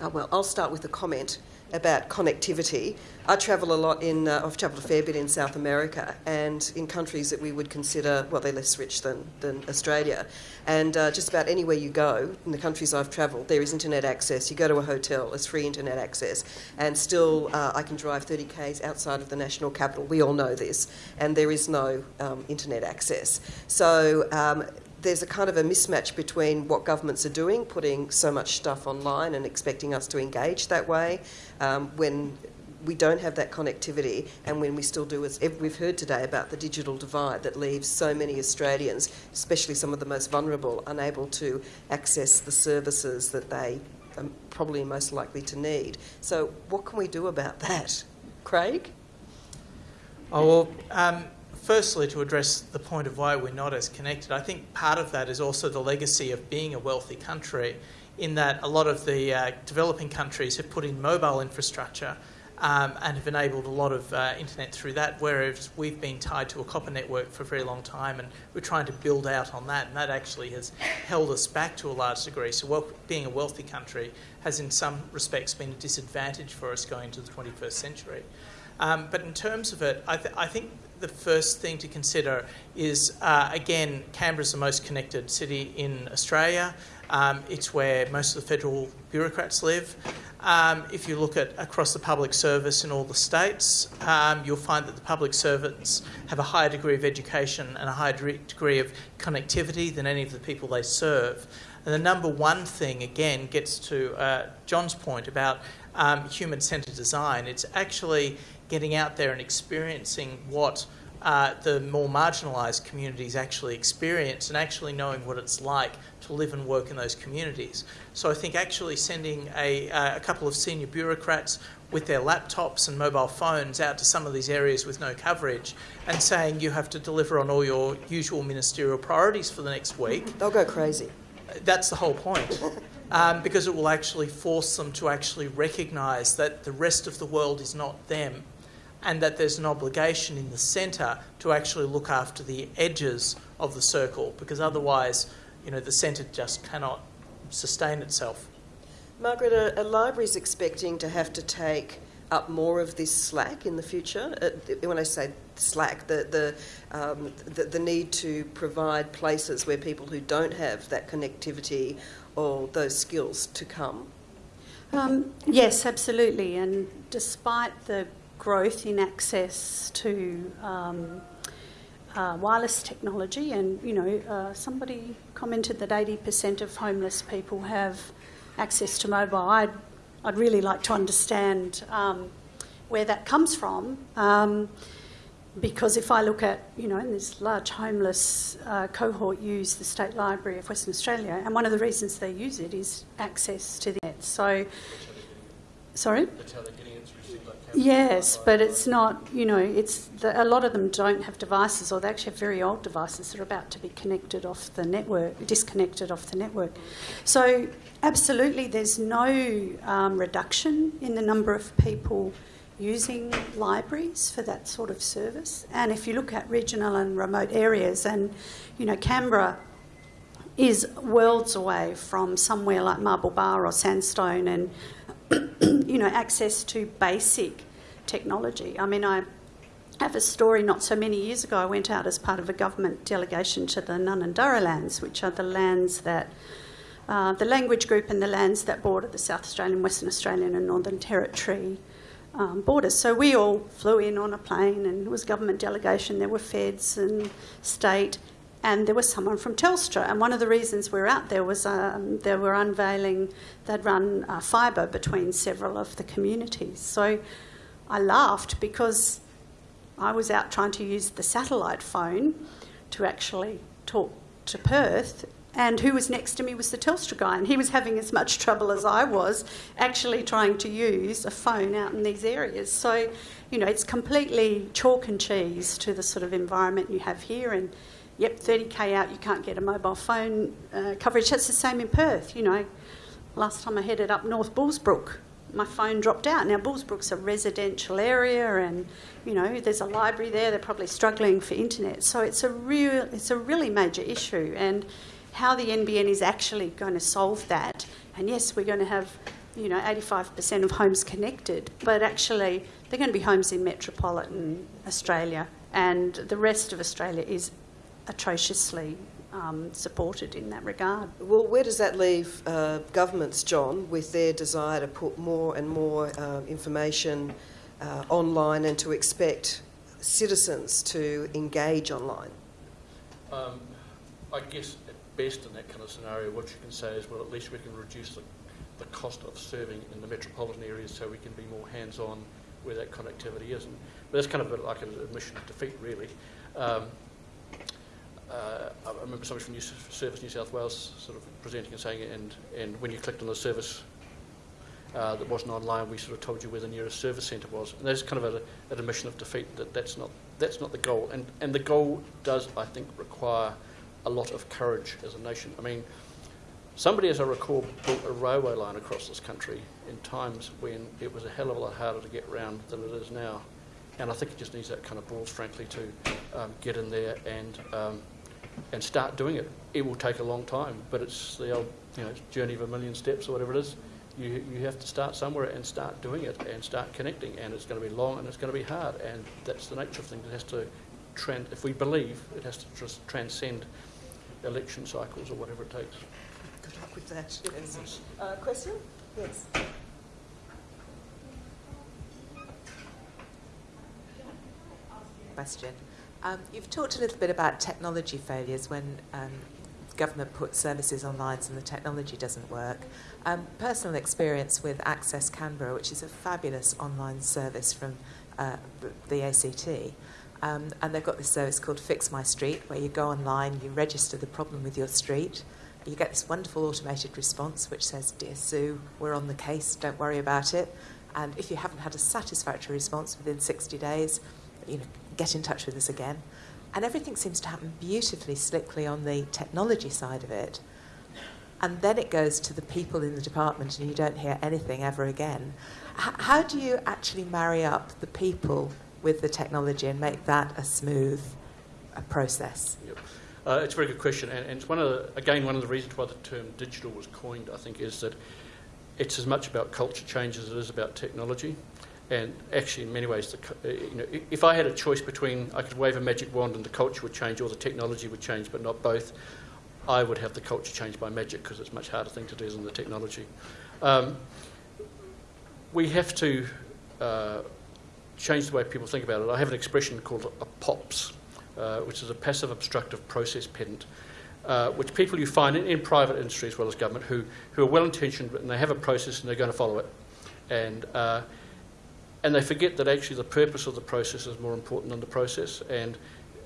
Oh, well, I'll start with a comment about connectivity. I travel a lot in, uh, I've travelled a fair bit in South America and in countries that we would consider, well, they're less rich than, than Australia. And uh, just about anywhere you go in the countries I've travelled, there is internet access. You go to a hotel, there's free internet access. And still, uh, I can drive 30 k's outside of the national capital. We all know this. And there is no um, internet access. So um, there's a kind of a mismatch between what governments are doing, putting so much stuff online and expecting us to engage that way, um, when we don't have that connectivity, and when we still do, as we've heard today about the digital divide that leaves so many Australians, especially some of the most vulnerable, unable to access the services that they are probably most likely to need. So, what can we do about that? Craig? Oh, well, um, firstly, to address the point of why we're not as connected, I think part of that is also the legacy of being a wealthy country, in that a lot of the uh, developing countries have put in mobile infrastructure um, and have enabled a lot of uh, internet through that, whereas we've been tied to a copper network for a very long time and we're trying to build out on that, and that actually has held us back to a large degree. So, well, being a wealthy country has, in some respects, been a disadvantage for us going into the 21st century. Um, but in terms of it, I, th- I, think the first thing to consider is uh, again, Canberra's the most connected city in Australia. Um, it's where most of the federal bureaucrats live. Um, if you look at across the public service in all the states, um, you'll find that the public servants have a higher degree of education and a higher degree of connectivity than any of the people they serve. And the number one thing, again, gets to uh, John's point about um, human centred design. It's actually getting out there and experiencing what uh, the more marginalised communities actually experience and actually knowing what it's like to live and work in those communities. So I think actually sending a, uh, a couple of senior bureaucrats with their laptops and mobile phones out to some of these areas with no coverage and saying you have to deliver on all your usual ministerial priorities for the next week. They'll go crazy. That's the whole point. Um, because it will actually force them to actually recognise that the rest of the world is not them and that there's an obligation in the centre to actually look after the edges of the circle because otherwise, you know, the centre just cannot sustain itself. Margaret, are, are libraries expecting to have to take up more of this slack in the future? Uh, when I say slack, the, the, um, the, the, need to provide places where people who don't have that connectivity or those skills to come? Um, yes, absolutely. And despite the growth in access to um, uh, wireless technology. And, you know, uh, somebody commented that 80% of homeless people have access to mobile. I'd, I'd really like to understand um, where that comes from. Um, because if I look at, you know, in this large homeless uh, cohort use the State Library of Western Australia, and one of the reasons they use it is access to the net. So, sorry? Yes, but it's not, you know, it's the, a lot of them don't have devices or they actually have very old devices that are about to be connected off the network, disconnected off the network. So, absolutely, there's no um, reduction in the number of people using libraries for that sort of service. And if you look at regional and remote areas, and, you know, Canberra is worlds away from somewhere like Marble Bar or Sandstone and you know, access to basic technology. I mean, I have a story not so many years ago. I went out as part of a government delegation to the Ngaanyatjarra lands, which are the lands that, uh, the language group and the lands that border the South Australian, Western Australian, and Northern Territory um, borders. So we all flew in on a plane, and it was government delegation. There were feds and state and there was someone from Telstra. And one of the reasons we were out there was um, they were unveiling, they'd run uh, fibre between several of the communities. So I laughed because I was out trying to use the satellite phone to actually talk to Perth. And who was next to me was the Telstra guy, and he was having as much trouble as I was actually trying to use a phone out in these areas. So, you know, it's completely chalk and cheese to the sort of environment you have here. And yep, 30k out, you can't get a mobile phone uh, coverage. That's the same in Perth. You know, last time I headed up North Bullsbrook, my phone dropped out. Now Bullsbrook's a residential area, and you know there's a library there. They're probably struggling for internet, so it's a real, it's a really major issue. And how the NBN is actually going to solve that. And yes, we're going to have you know, 85% of homes connected, but actually they're going to be homes in metropolitan Australia, and the rest of Australia is atrociously um, supported in that regard. Well, where does that leave uh, governments, John, with their desire to put more and more uh, information uh, online and to expect citizens to engage online? Um, I guess at best in that kind of scenario, what you can say is, well, at least we can reduce the, the cost of serving in the metropolitan areas so we can be more hands-on where that connectivity is. And, but that's kind of a, like an admission of defeat, really. Um, uh, I remember somebody from New Service New South Wales sort of presenting and saying, and, and when you clicked on the service uh, that wasn't online, we sort of told you where the nearest service centre was. And that's kind of a, an admission of defeat that that's not, that's not the goal. And, and the goal does, I think, require a lot of courage as a nation. I mean, somebody, as I recall, built a railway line across this country in times when it was a hell of a lot harder to get around than it is now. And I think it just needs that kind of balls, frankly, to um, get in there and um, and start doing it. It will take a long time, but it's the old you know journey of a million steps or whatever it is. You, you have to start somewhere and start doing it and start connecting, and it's going to be long and it's going to be hard, and that's the nature of things. It has to, trans- if we believe, it has to just transcend election cycles or whatever it takes. Good luck with that. Yes. Uh, question? Yes. Question. Um, you've talked a little bit about technology failures when um, government puts services online and the technology doesn't work. Um, personal experience with Access Canberra, which is a fabulous online service from uh, the ACT. Um, and they've got this service called Fix My Street, where you go online, you register the problem with your street, you get this wonderful automated response which says, Dear Sue, we're on the case, don't worry about it. And if you haven't had a satisfactory response within 60 days, you know, get in touch with us again. And everything seems to happen beautifully, slickly on the technology side of it. And then it goes to the people in the department, and you don't hear anything ever again. H- how do you actually marry up the people with the technology and make that a smooth a process? Yep. Uh, it's a very good question, and, and, it's one of the, again one of the reasons why the term digital was coined. I think is that it's as much about culture change as it is about technology. And actually, in many ways, the, uh, you know, if I had a choice between I could wave a magic wand and the culture would change or the technology would change, but not both, I would have the culture change by magic because it's a much harder thing to do than the technology. Um, we have to uh, change the way people think about it. I have an expression called a POPS, uh, which is a passive obstructive process pedant. Uh, which people you find in, in, private industry as well as government who, who are well intentioned and they have a process and they're going to follow it. And uh, and they forget that actually the purpose of the process is more important than the process, and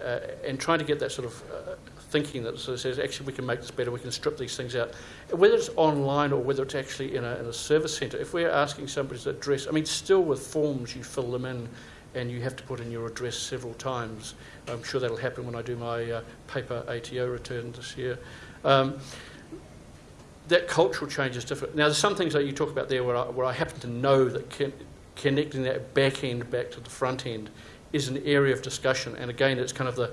uh, and trying to get that sort of uh, thinking that sort of says actually we can make this better, we can strip these things out, whether it's online or whether it's actually in a, in a service centre. If we're asking somebody's address, I mean, still with forms you fill them in. And you have to put in your address several times. I'm sure that'll happen when I do my uh, paper ATO return this year. Um, that cultural change is different. Now, there's some things that you talk about there where I, where I happen to know that can, connecting that back end back to the front end is an area of discussion. And again, it's kind of the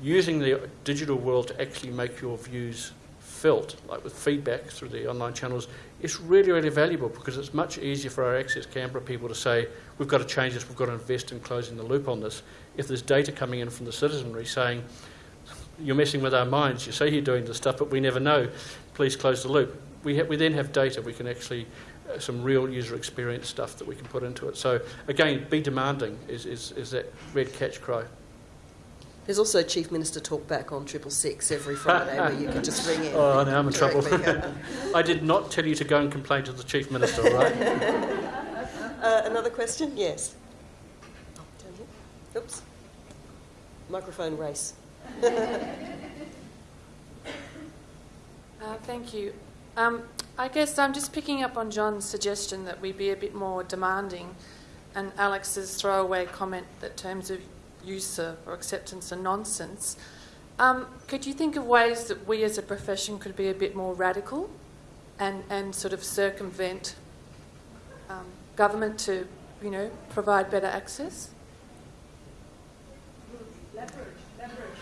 using the digital world to actually make your views felt, like with feedback through the online channels, is really, really valuable because it's much easier for our Access Canberra people to say, we've got to change this, we've got to invest in closing the loop on this. If there's data coming in from the citizenry saying, you're messing with our minds, you say you're doing this stuff, but we never know, please close the loop. We, we then have data, we can actually some real user experience stuff that we can put into it. So again, be demanding is, is, is that red catch cry. There's also a Chief Minister Talkback on Triple Six every Friday where you can just ring in. Oh, now I'm in trouble. I did not tell you to go and complain to the Chief Minister, right? uh, another question? Yes. Oh, Oops. Microphone race. uh, thank you. Um, I guess I'm just picking up on John's suggestion that we be a bit more demanding and Alex's throwaway comment that terms of use or acceptance are nonsense. Um, could you think of ways that we as a profession could be a bit more radical and, and sort of circumvent um, government to, you know, provide better access? Leverage, leverage.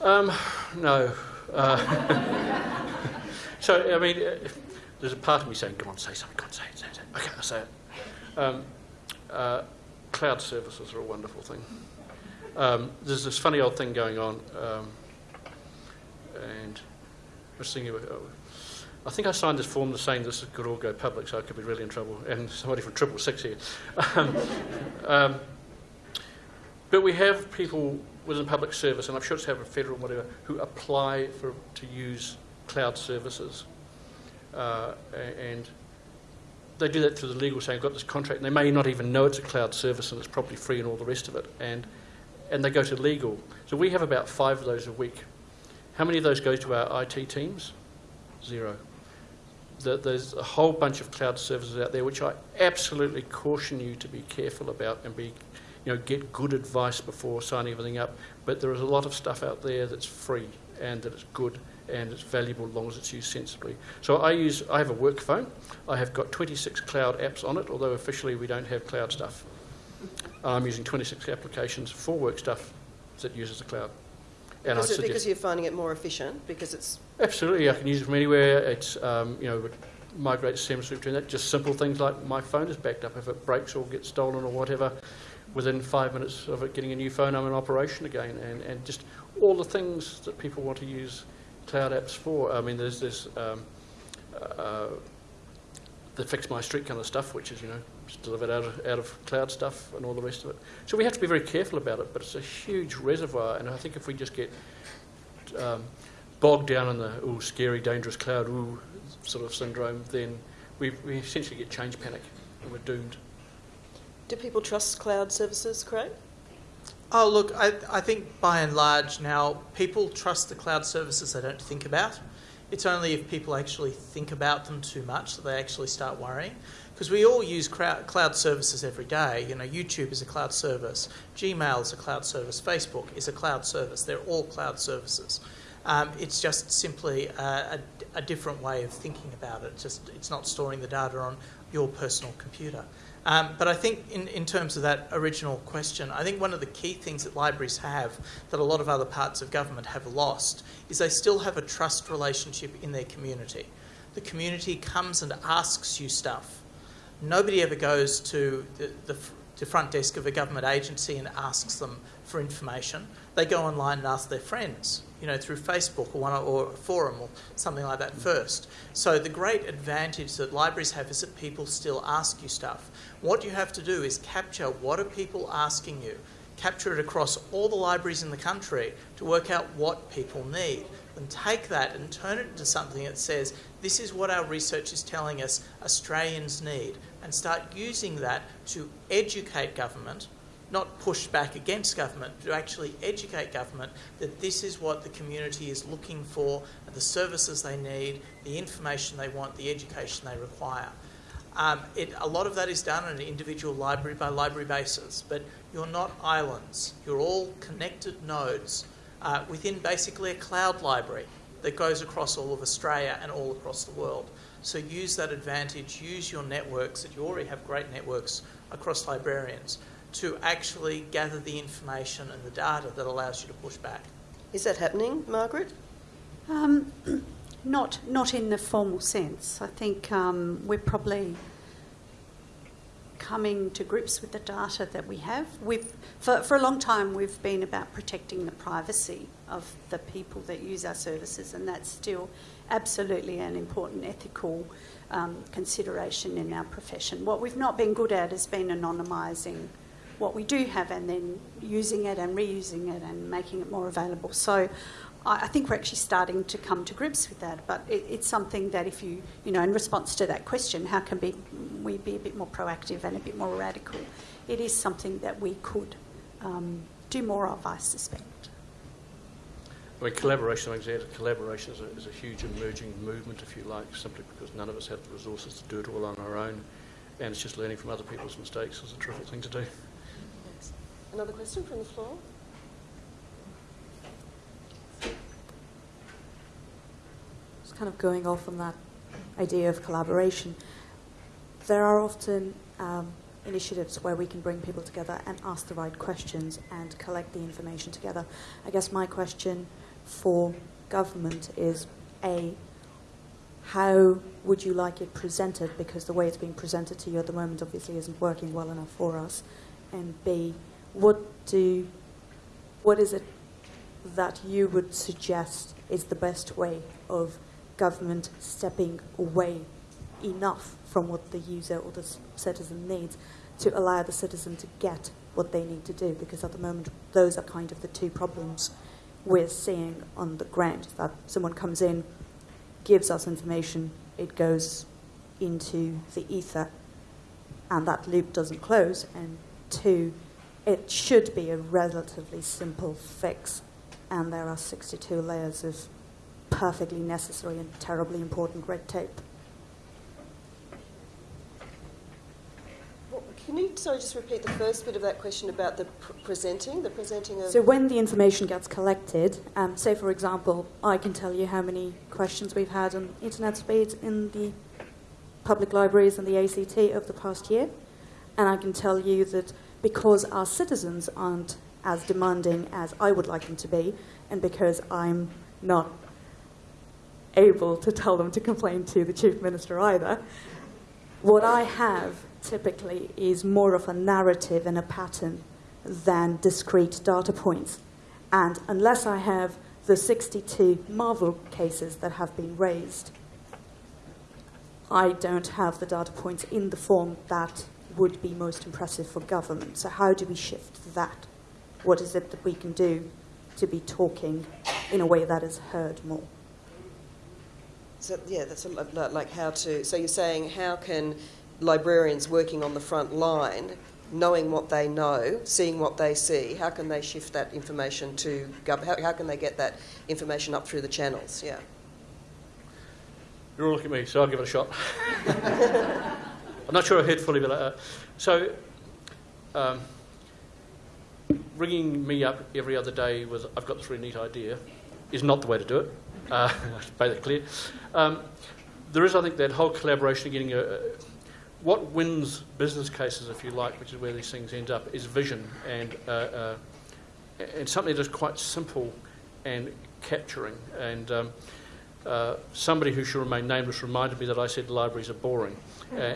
Um, no. Uh, So, I mean, uh, there's a part of me saying, "Come on, say something. Come on, say it, say it." Okay, I'll say it. Um, uh, cloud services are a wonderful thing. Um, there's this funny old thing going on, um, and I was thinking, oh, I think I signed this form saying this could all go public, so I could be really in trouble. And somebody from Triple Six here. Um, um, but we have people within public service, and I'm sure it's have a federal whatever, who apply for to use cloud services, uh, and they do that through the legal saying, I've got this contract, and they may not even know it's a cloud service and it's probably free and all the rest of it, and and they go to legal. So we have about five of those a week. How many of those go to our IT teams? Zero that there's a whole bunch of cloud services out there which I absolutely caution you to be careful about and be, you know, get good advice before signing everything up. But there is a lot of stuff out there that's free and that is good and it's valuable as long as it's used sensibly. So I use, I have a work phone. I have got 26 cloud apps on it, although officially we don't have cloud stuff. I'm using 26 applications for work stuff that uses the cloud. And Is it because you're finding it more efficient? Because it's absolutely, I can use it from anywhere. It's um, you know migrate seamlessly between that. Just simple things like my phone is backed up. If it breaks or gets stolen or whatever, within five minutes of it getting a new phone, I'm in operation again. And, and just all the things that people want to use cloud apps for. I mean, there's this um, uh, the fix my street kind of stuff, which is you know delivered out of, out of cloud stuff and all the rest of it. So we have to be very careful about it, but it's a huge reservoir, and I think if we just get um, bogged down in the ooh, scary, dangerous cloud ooh, sort of syndrome, then we, we essentially get change panic and we're doomed. Do people trust cloud services, Craig? Oh, look, I, I think by and large now people trust the cloud services they don't think about. It's only if people actually think about them too much that they actually start worrying because we all use cloud services every day. You know, YouTube is a cloud service, Gmail is a cloud service, Facebook is a cloud service. They're all cloud services. Um, it's just simply a, a, a, different way of thinking about it. Just it's not storing the data on your personal computer. Um, but I think in, in terms of that original question, I think one of the key things that libraries have that a lot of other parts of government have lost is they still have a trust relationship in their community. The community comes and asks you stuff Nobody ever goes to the, the, the front desk of a government agency and asks them for information. They go online and ask their friends, you know, through Facebook or one or a forum or something like that mm. first. So the great advantage that libraries have is that people still ask you stuff. What you have to do is capture what are people asking you, capture it across all the libraries in the country to work out what people need and take that and turn it into something that says, this is what our research is telling us Australians need, and start using that to educate government, not push back against government, to actually educate government that this is what the community is looking for, the services they need, the information they want, the education they require. Um, it, a lot of that is done on an individual library by library basis, but you're not islands. You're all connected nodes uh, within basically a cloud library that goes across all of Australia and all across the world. So use that advantage, use your networks, that you already have great networks across librarians, to actually gather the information and the data that allows you to push back. Is that happening, Margaret? Um, not, not in the formal sense. I think um, we're probably coming to grips with the data that we have. We've, for, for a long time, we've been about protecting the privacy of the people that use our services, and that's still absolutely an important ethical um, consideration in our profession. What we've not been good at has been anonymising what we do have and then using it and reusing it and making it more available. So I think we're actually starting to come to grips with that, but it, it's something that if you, you know, in response to that question, how can be, we be a bit more proactive and a bit more radical? It is something that we could um, do more of, I suspect. I mean, collaboration, like I said, collaboration is a, is a huge emerging movement, if you like, simply because none of us have the resources to do it all on our own, and it's just learning from other people's mistakes is a terrific thing to do. Another question from the floor? Just kind of going off on that idea of collaboration, there are often um, initiatives where we can bring people together and ask the right questions and collect the information together. I guess my question for government is A, how would you like it presented? Because the way it's being presented to you at the moment obviously isn't working well enough for us. And B, what do, what is it that you would suggest is the best way of government stepping away enough from what the user or the citizen needs to allow the citizen to get what they need to do? Because at the moment, those are kind of the two problems we're seeing on the ground. That someone comes in, gives us information, it goes into the ether, and that loop doesn't close. And two, it should be a relatively simple fix, and there are 62 layers of perfectly necessary and terribly important red tape. Can you sorry just repeat the first bit of that question about the pr- presenting, the presenting of? So when the information gets collected, um, say for example, I can tell you how many questions we've had on internet speeds in the public libraries and the ACT over the past year, and I can tell you that because our citizens aren't as demanding as I would like them to be, and because I'm not able to tell them to complain to the chief minister either, what I have typically is more of a narrative and a pattern than discrete data points. And unless I have the 62 Marvel cases that have been raised, I don't have the data points in the form that would be most impressive for government. So, how do we shift that? What is it that we can do to be talking in a way that is heard more? So, yeah, that's a, like how to. So, you're saying how can librarians working on the front line, knowing what they know, seeing what they see, how can they shift that information to how, how can they get that information up through the channels? Yeah. You're all looking at me, so I'll give it a shot. I'm not sure I heard fully, but uh, so um, ringing me up every other day with "I've got this really neat idea" is not the way to do it. Uh, basically, um, there is, I think, that whole collaboration, of getting a, what wins business cases, if you like, which is where these things end up, is vision and uh, uh, and something that is quite simple and capturing. And um, uh, somebody who should remain nameless reminded me that I said libraries are boring. Uh,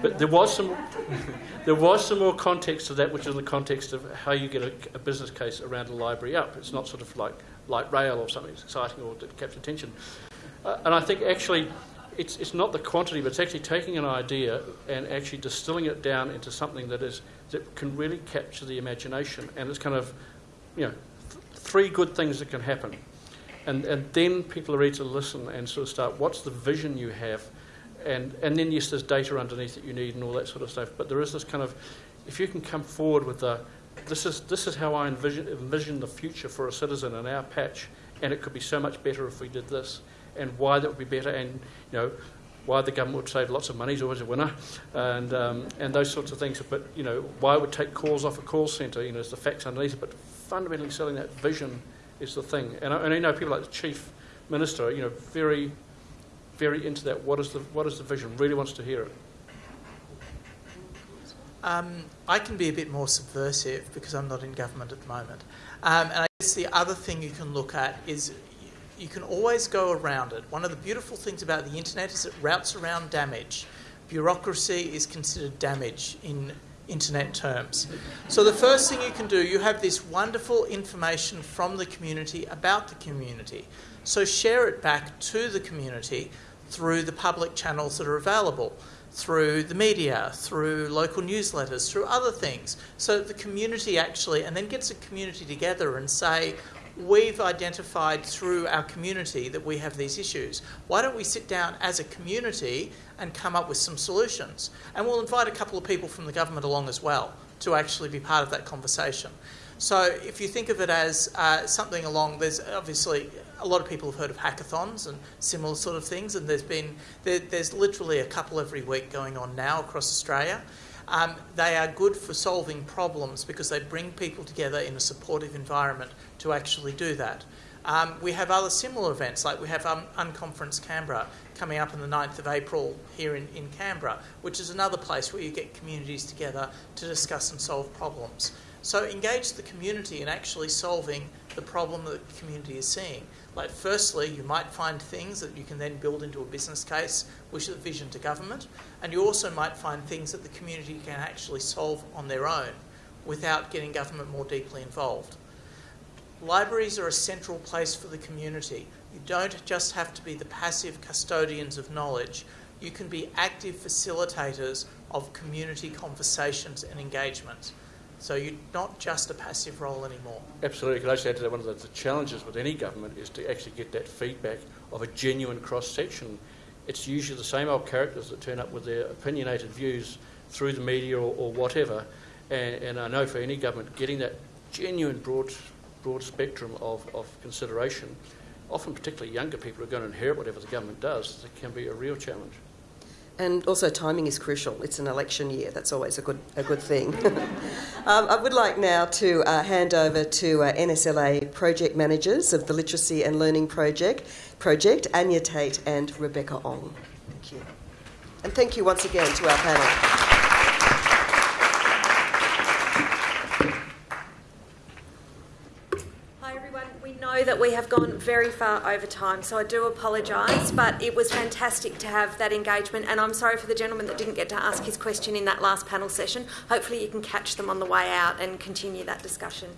but there was some there was some more context to that, which is in the context of how you get a, a, business case around a library up. It's not sort of like light rail or something that's exciting or that captures attention. Uh, and I think actually it's, it's not the quantity, but it's actually taking an idea and actually distilling it down into something that is that can really capture the imagination. And it's kind of, you know, th- three good things that can happen. And, and then people are ready to listen and sort of start, what's the vision you have? And, and then, yes, there's data underneath that you need and all that sort of stuff. But there is this kind of, if you can come forward with the, this is, this is how I envision, envision the future for a citizen in our patch, and it could be so much better if we did this and why that would be better, and you know why the government would save lots of money is always a winner, and um, and those sorts of things. But you know why it would take calls off a call centre, you know, is the facts underneath it. But fundamentally, selling that vision is the thing. And I, and I know people like the chief minister, you know, very very into that. What is the what is the vision? Really wants to hear it. Um, I can be a bit more subversive because I'm not in government at the moment. Um, and I guess the other thing you can look at is you can always go around it. One of the beautiful things about the internet is it routes around damage. Bureaucracy is considered damage in internet terms. So the first thing you can do, you have this wonderful information from the community about the community. So share it back to the community through the public channels that are available, through the media, through local newsletters, through other things. So the community actually, and then gets a community together and say, we've identified through our community that we have these issues. Why don't we sit down as a community and come up with some solutions? And we'll invite a couple of people from the government along as well to actually be part of that conversation. So if you think of it as uh, something along, there's obviously a lot of people have heard of hackathons and similar sort of things, and there's been there, there's literally a couple every week going on now across Australia. Um, they are good for solving problems because they bring people together in a supportive environment to actually do that. Um, we have other similar events, like we have um, Unconference Canberra coming up on the 9th of April here in, in Canberra, which is another place where you get communities together to discuss and solve problems. So engage the community in actually solving the problem that the community is seeing. Like, firstly, you might find things that you can then build into a business case, which is a vision to government, and you also might find things that the community can actually solve on their own without getting government more deeply involved. Libraries are a central place for the community. You don't just have to be the passive custodians of knowledge, you can be active facilitators of community conversations and engagement. So you're not just a passive role anymore. Absolutely. Could I add to that? One of the, the challenges with any government is to actually get that feedback of a genuine cross section. It's usually the same old characters that turn up with their opinionated views through the media or, or whatever. And, and I know for any government, getting that genuine broad, broad spectrum of, of consideration, often particularly younger people who are going to inherit whatever the government does, it can be a real challenge. And also, timing is crucial. It's an election year. That's always a good a good thing. um, I would like now to uh, hand over to uh, NSLA project managers of the Literacy and Learning Project, project Anya Tate and Rebecca Ong. Thank you, and thank you once again to our panel. Know that we have gone very far over time, so I do apologise, but it was fantastic to have that engagement, and I'm sorry for the gentleman that didn't get to ask his question in that last panel session. Hopefully, you can catch them on the way out and continue that discussion.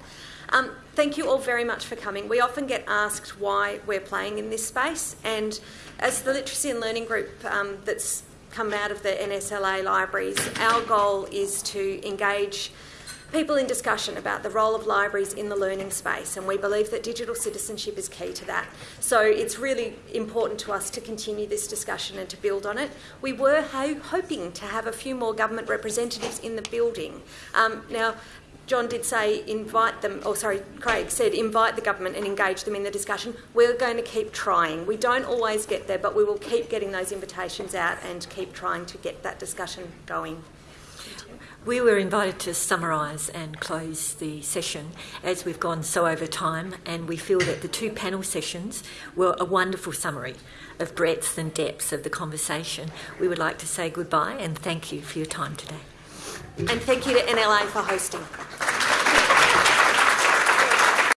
Um, thank you all very much for coming. We often get asked why we're playing in this space, and as the Literacy and Learning Group um, that's come out of the NSLA libraries, our goal is to engage people in discussion about the role of libraries in the learning space, and we believe that digital citizenship is key to that. So it's really important to us to continue this discussion and to build on it. We were ho- hoping to have a few more government representatives in the building. Um, now, John did say invite them, or sorry, Craig said invite the government and engage them in the discussion. We're going to keep trying. We don't always get there, but we will keep getting those invitations out and keep trying to get that discussion going. We were invited to summarise and close the session as we've gone so over time, and we feel that the two panel sessions were a wonderful summary of breadth and depth of the conversation. We would like to say goodbye and thank you for your time today. And thank you to NLA for hosting.